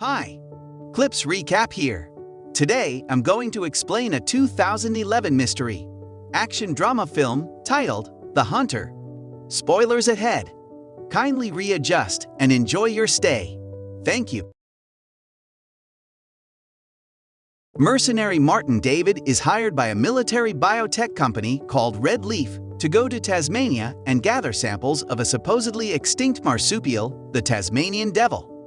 Hi, Clips Recap here. Today, I'm going to explain a 2011 mystery action drama film titled The Hunter. Spoilers ahead. Kindly readjust and enjoy your stay. Thank you. Mercenary Martin David is hired by a military biotech company called Red Leaf to go to Tasmania and gather samples of a supposedly extinct marsupial, the Tasmanian devil.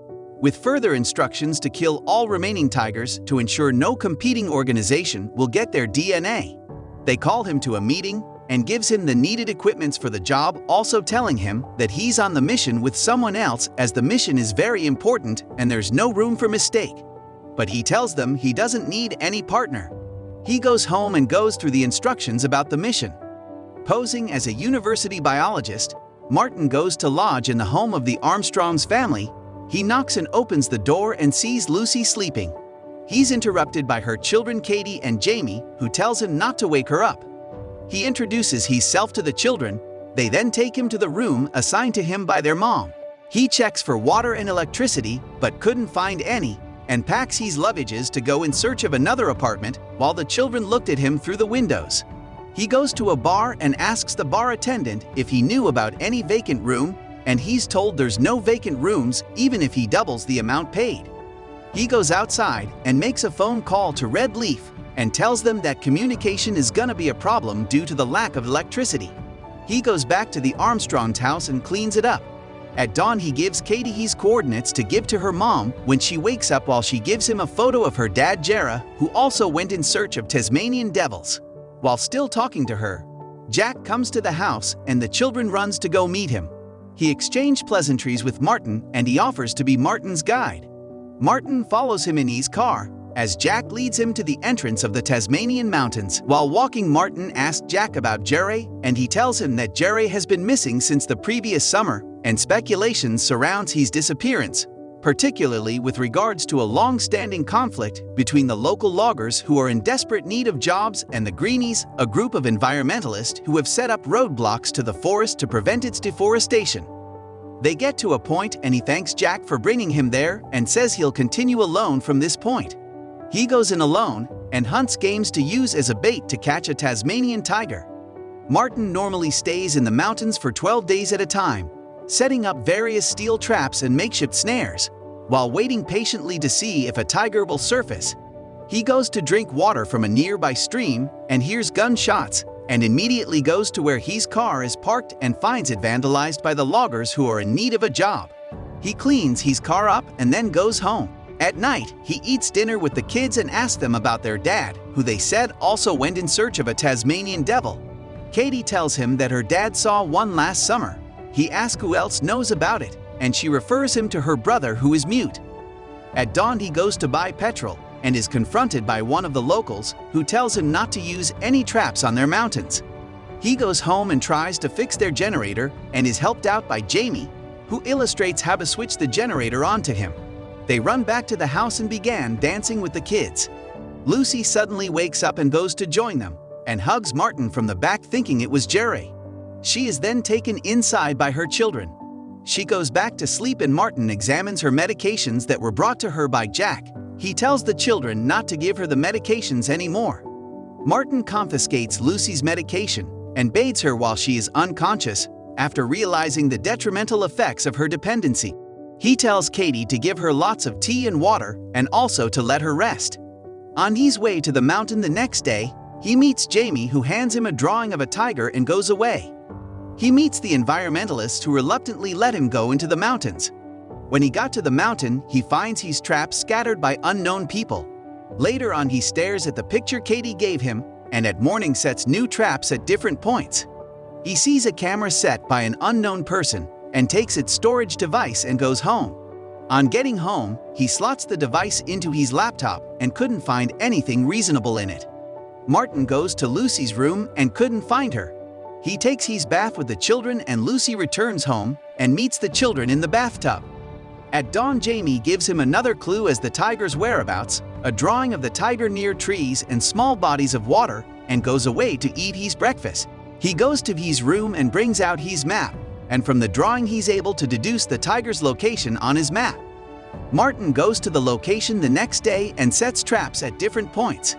With further instructions to kill all remaining tigers to ensure no competing organization will get their DNA. They call him to a meeting and gives him the needed equipments for the job, also telling him that he's on the mission with someone else as the mission is very important and there's no room for mistake. But he tells them he doesn't need any partner. He goes home and goes through the instructions about the mission. Posing as a university biologist, Martin goes to lodge in the home of the Armstrongs family. He knocks and opens the door and sees Lucy sleeping. He's interrupted by her children Katie and Jamie, who tells him not to wake her up. He introduces himself to the children. They then take him to the room assigned to him by their mom. He checks for water and electricity, but couldn't find any, and packs his luggages to go in search of another apartment while the children looked at him through the windows. He goes to a bar and asks the bar attendant if he knew about any vacant room, and he's told there's no vacant rooms even if he doubles the amount paid. He goes outside and makes a phone call to Red Leaf and tells them that communication is gonna be a problem due to the lack of electricity. He goes back to the Armstrong's house and cleans it up. At dawn, he gives Katie his coordinates to give to her mom when she wakes up while she gives him a photo of her dad, Jera, who also went in search of Tasmanian devils. While still talking to her, Jack comes to the house and the children runs to go meet him. He exchanged pleasantries with Martin and he offers to be Martin's guide. Martin follows him in his car as Jack leads him to the entrance of the Tasmanian mountains. While walking, Martin asks Jack about Jerry, and he tells him that Jerry has been missing since the previous summer, and speculation surrounds his disappearance, particularly with regards to a long-standing conflict between the local loggers who are in desperate need of jobs and the Greenies, a group of environmentalists who have set up roadblocks to the forest to prevent its deforestation. They get to a point and he thanks Jack for bringing him there and says he'll continue alone from this point. He goes in alone and hunts games to use as a bait to catch a Tasmanian tiger. Martin normally stays in the mountains for 12 days at a time, setting up various steel traps and makeshift snares, while waiting patiently to see if a tiger will surface. He goes to drink water from a nearby stream and hears gunshots, and immediately goes to where his car is parked and finds it vandalized by the loggers who are in need of a job. He cleans his car up and then goes home. At night, he eats dinner with the kids and asks them about their dad, who they said also went in search of a Tasmanian devil. Katie tells him that her dad saw one last summer, he asks who else knows about it, and she refers him to her brother who is mute. At dawn he goes to buy petrol and is confronted by one of the locals who tells him not to use any traps on their mountains. He goes home and tries to fix their generator and is helped out by Jamie, who illustrates how to switch the generator onto him. They run back to the house and began dancing with the kids. Lucy suddenly wakes up and goes to join them and hugs Martin from the back thinking it was Jerry. She is then taken inside by her children. She goes back to sleep and Martin examines her medications that were brought to her by Jack. He tells the children not to give her the medications anymore. Martin confiscates Lucy's medication and bathes her while she is unconscious after realizing the detrimental effects of her dependency. He tells Katie to give her lots of tea and water and also to let her rest. On his way to the mountain the next day, he meets Jamie who hands him a drawing of a tiger and goes away. He meets the environmentalists who reluctantly let him go into the mountains. When he got to the mountain, he finds he's trapped scattered by unknown people. Later on he stares at the picture Katie gave him and at morning sets new traps at different points. He sees a camera set by an unknown person and takes its storage device and goes home. On getting home, he slots the device into his laptop and couldn't find anything reasonable in it. Martin goes to Lucy's room and couldn't find her. He takes his bath with the children and Lucy returns home and meets the children in the bathtub. At dawn, Jamie gives him another clue as the tiger's whereabouts, a drawing of the tiger near trees and small bodies of water, and goes away to eat his breakfast. He goes to his room and brings out his map, and from the drawing he's able to deduce the tiger's location on his map. Martin goes to the location the next day and sets traps at different points.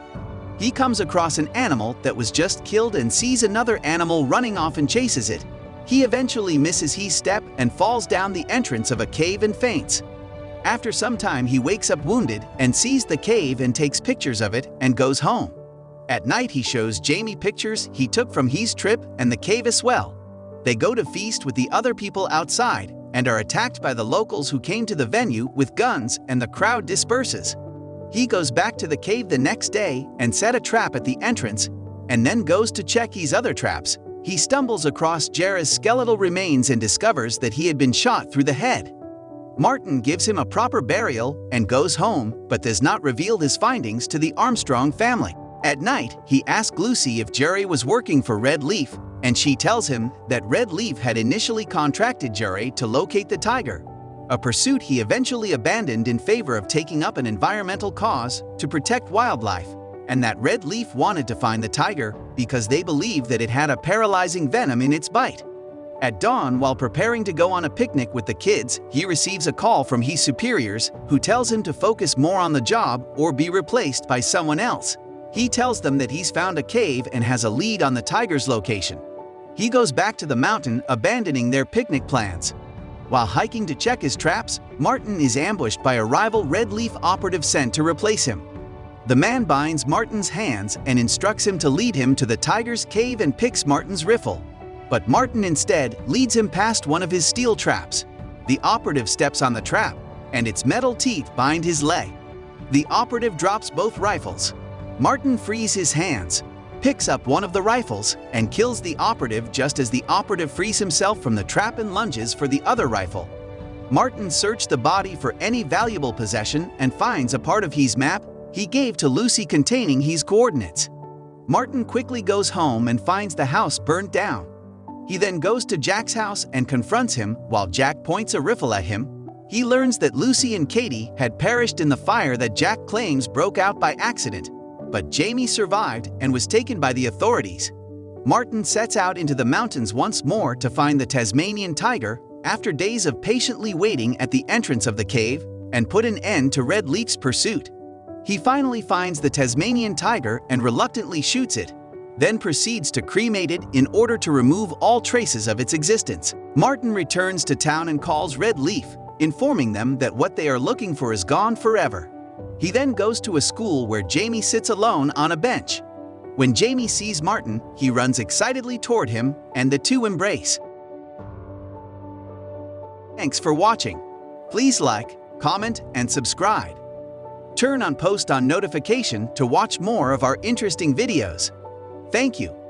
He comes across an animal that was just killed and sees another animal running off and chases it. He eventually misses his step and falls down the entrance of a cave and faints. After some time, he wakes up wounded and sees the cave and takes pictures of it and goes home. At night, he shows Jamie pictures he took from his trip and the cave as well. They go to feast with the other people outside and are attacked by the locals who came to the venue with guns and the crowd disperses. He goes back to the cave the next day and set a trap at the entrance and then goes to check his other traps. He stumbles across Jera's skeletal remains and discovers that he had been shot through the head. Martin gives him a proper burial and goes home, but does not reveal his findings to the Armstrong family. At night, he asks Lucy if Jerry was working for Red Leaf, and she tells him that Red Leaf had initially contracted Jerry to locate the tiger, a pursuit he eventually abandoned in favor of taking up an environmental cause to protect wildlife, and that Red Leaf wanted to find the tiger because they believed that it had a paralyzing venom in its bite. At dawn, while preparing to go on a picnic with the kids, he receives a call from his superiors who tells him to focus more on the job or be replaced by someone else. He tells them that he's found a cave and has a lead on the tiger's location. He goes back to the mountain, abandoning their picnic plans. While hiking to check his traps, Martin is ambushed by a rival Red Leaf operative sent to replace him. The man binds Martin's hands and instructs him to lead him to the tiger's cave and picks Martin's riffle. But Martin instead leads him past one of his steel traps. The operative steps on the trap, and its metal teeth bind his leg. The operative drops both rifles. Martin frees his hands, picks up one of the rifles, and kills the operative just as the operative frees himself from the trap and lunges for the other rifle. Martin searched the body for any valuable possession and finds a part of his map he gave to Lucy containing his coordinates. Martin quickly goes home and finds the house burnt down. He then goes to Jack's house and confronts him while Jack points a rifle at him. He learns that Lucy and Katie had perished in the fire that Jack claims broke out by accident, but Jamie survived and was taken by the authorities. Martin sets out into the mountains once more to find the Tasmanian tiger after days of patiently waiting at the entrance of the cave and put an end to Red Leaf's pursuit. He finally finds the Tasmanian tiger and reluctantly shoots it, then proceeds to cremate it in order to remove all traces of its existence. Martin returns to town and calls Red Leaf, informing them that what they are looking for is gone forever. He then goes to a school where Jamie sits alone on a bench. When Jamie sees Martin, he runs excitedly toward him and the two embrace. Thanks for watching. Please like, comment, and subscribe. Turn on post on notification to watch more of our interesting videos. Thank you.